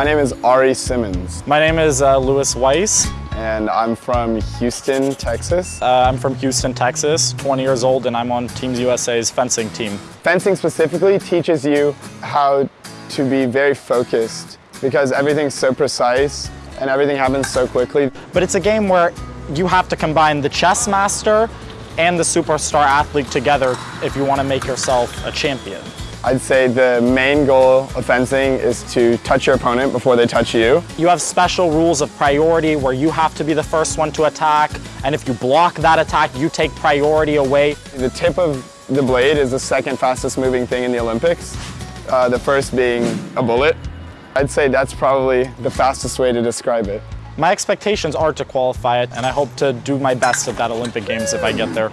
my name is Ari Simmons, My name is uh, Louis Weiss. and I'm from Houston, Texas. Uh, I'm from Houston, Texas, 20 years old, and I'm on Teams USA's fencing team. Fencing specifically teaches you how to be very focused because everything's so precise and everything happens so quickly. But it's a game where you have to combine the chess master and the superstar athlete together if you want to make yourself a champion. I'd say the main goal of fencing is to touch your opponent before they touch you. You have special rules of priority where you have to be the first one to attack, and if you block that attack, you take priority away. The tip of the blade is the second fastest moving thing in the Olympics, uh, the first being a bullet. I'd say that's probably the fastest way to describe it. My expectations are to qualify it, and I hope to do my best at that Olympic Games if I get there.